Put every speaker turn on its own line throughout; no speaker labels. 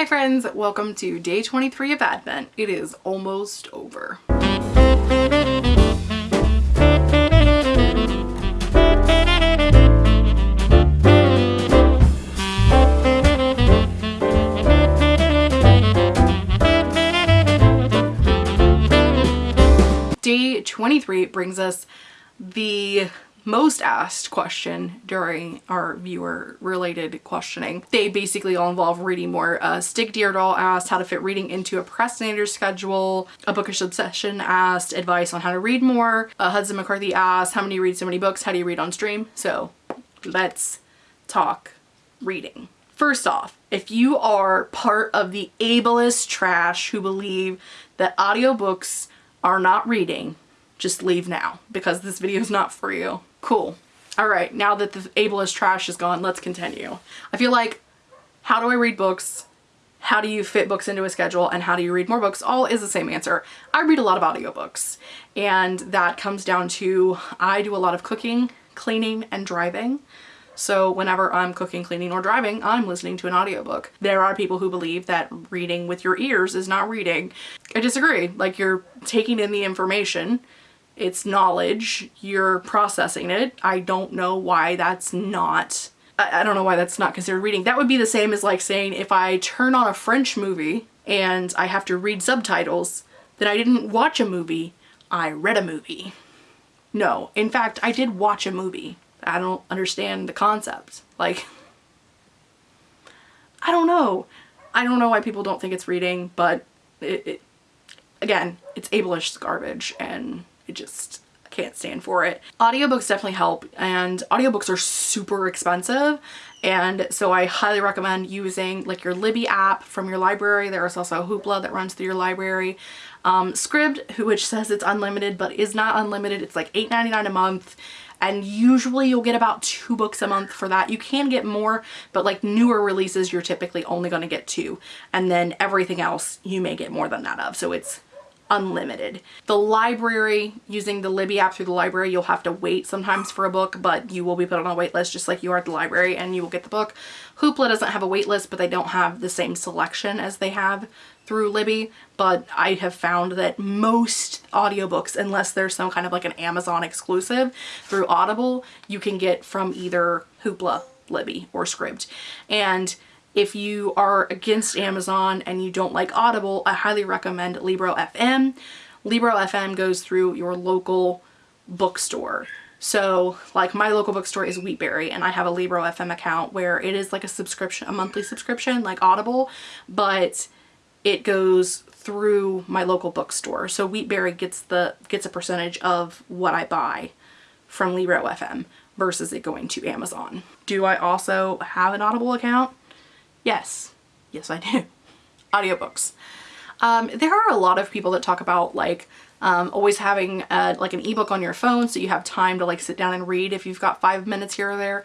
Hi friends, welcome to day 23 of Advent. It is almost over. Day 23 brings us the most asked question during our viewer related questioning. They basically all involve reading more. Uh, Stick Deardoll asked how to fit reading into a procrastinator schedule. A Bookish Obsession asked advice on how to read more. Uh, Hudson McCarthy asked how many read so many books? How do you read on stream? So let's talk reading. First off, if you are part of the ableist trash who believe that audiobooks are not reading, just leave now because this video is not for you. Cool. All right, now that the ableist trash is gone, let's continue. I feel like how do I read books? How do you fit books into a schedule and how do you read more books? All is the same answer. I read a lot of audiobooks and that comes down to I do a lot of cooking, cleaning, and driving. So whenever I'm cooking, cleaning, or driving, I'm listening to an audiobook. There are people who believe that reading with your ears is not reading. I disagree. Like you're taking in the information it's knowledge, you're processing it. I don't know why that's not, I, don't know why that's not considered reading. That would be the same as like saying if I turn on a French movie and I have to read subtitles, then I didn't watch a movie, I read a movie. No, in fact, I did watch a movie. I don't understand the concept. Like, I don't know. I don't know why people don't think it's reading, but it, it again, it's ableist garbage and I just can't stand for it. Audiobooks definitely help and audiobooks are super expensive and so I highly recommend using like your Libby app from your library. There is also Hoopla that runs through your library. Um, Scribd, which says it's unlimited but is not unlimited. It's like $8.99 a month and usually you'll get about two books a month for that. You can get more, but like newer releases, you're typically only going to get two. And then everything else you may get more than that of. So it's unlimited. The library, using the Libby app through the library, you'll have to wait sometimes for a book, but you will be put on a wait list just like you are at the library and you will get the book. Hoopla doesn't have a wait list, but they don't have the same selection as they have through Libby, but I have found that most audiobooks, unless there's some kind of like an Amazon exclusive through Audible, you can get from either Hoopla, Libby, or Scribd. And if you are against Amazon and you don't like Audible, I highly recommend Libro FM. Libro FM goes through your local bookstore. So like my local bookstore is Wheatberry and I have a Libro FM account where it is like a subscription, a monthly subscription like Audible, but it goes through my local bookstore. So Wheatberry gets the gets a percentage of what I buy from Libro FM versus it going to Amazon. Do I also have an Audible account? Yes. Yes, I do. Audiobooks. Um, there are a lot of people that talk about like um, always having a, like an ebook on your phone so you have time to like sit down and read if you've got five minutes here or there.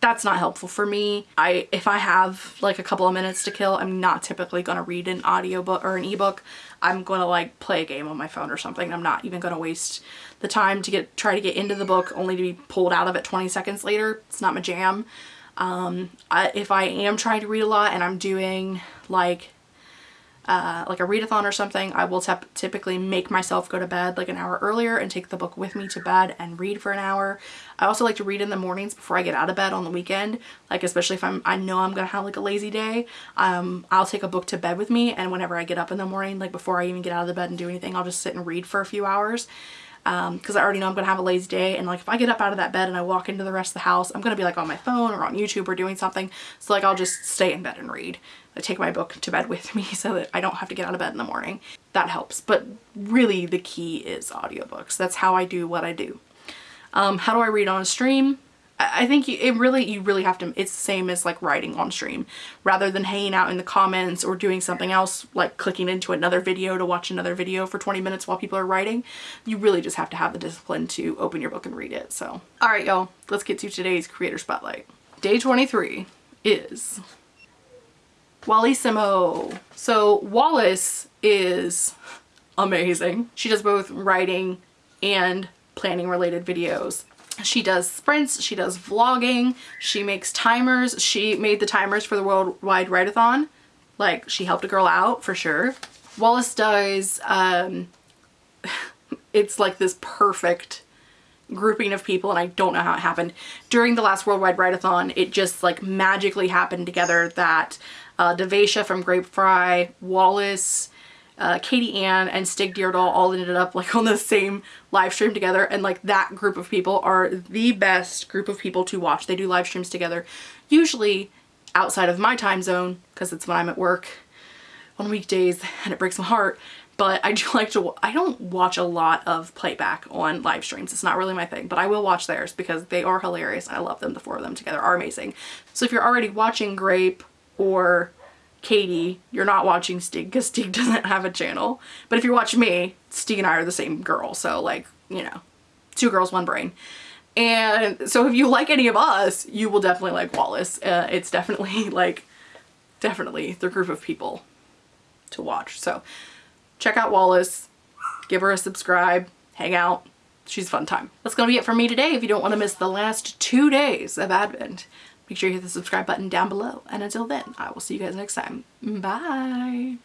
That's not helpful for me. I If I have like a couple of minutes to kill, I'm not typically going to read an audiobook or an ebook. I'm going to like play a game on my phone or something. I'm not even going to waste the time to get try to get into the book only to be pulled out of it 20 seconds later. It's not my jam. Um, I, if I am trying to read a lot and I'm doing like uh, like a readathon or something, I will typically make myself go to bed like an hour earlier and take the book with me to bed and read for an hour. I also like to read in the mornings before I get out of bed on the weekend, like especially if I'm, I know I'm gonna have like a lazy day, um, I'll take a book to bed with me and whenever I get up in the morning, like before I even get out of the bed and do anything, I'll just sit and read for a few hours because um, I already know I'm going to have a lazy day and like if I get up out of that bed and I walk into the rest of the house I'm going to be like on my phone or on YouTube or doing something so like I'll just stay in bed and read. I take my book to bed with me so that I don't have to get out of bed in the morning. That helps but really the key is audiobooks. That's how I do what I do. Um, how do I read on a stream? I think you, it really, you really have to, it's the same as like writing on stream. Rather than hanging out in the comments or doing something else, like clicking into another video to watch another video for 20 minutes while people are writing, you really just have to have the discipline to open your book and read it. So, all right, y'all, let's get to today's Creator Spotlight. Day 23 is Wallissimo. So Wallace is amazing. She does both writing and planning related videos she does sprints, she does vlogging, she makes timers. She made the timers for the Worldwide Write-A-Thon. Like she helped a girl out for sure. Wallace does, um, it's like this perfect grouping of people and I don't know how it happened. During the last Worldwide Write-a-thon, it just like magically happened together that uh, Devasha from Grape Fry, Wallace, uh, Katie Ann and Stig Deardahl all ended up like on the same live stream together and like that group of people are the best group of people to watch. They do live streams together usually outside of my time zone because it's when I'm at work on weekdays and it breaks my heart but I do like to, I don't watch a lot of playback on live streams. It's not really my thing, but I will watch theirs because they are hilarious. I love them. The four of them together are amazing. So if you're already watching Grape or Katie, you're not watching Stig because Stig doesn't have a channel. But if you're watching me, Stig and I are the same girl. So like, you know, two girls, one brain. And so if you like any of us, you will definitely like Wallace. Uh, it's definitely like, definitely the group of people to watch. So check out Wallace, give her a subscribe, hang out. She's fun time. That's going to be it for me today. If you don't want to miss the last two days of Advent, Make sure you hit the subscribe button down below. And until then, I will see you guys next time. Bye!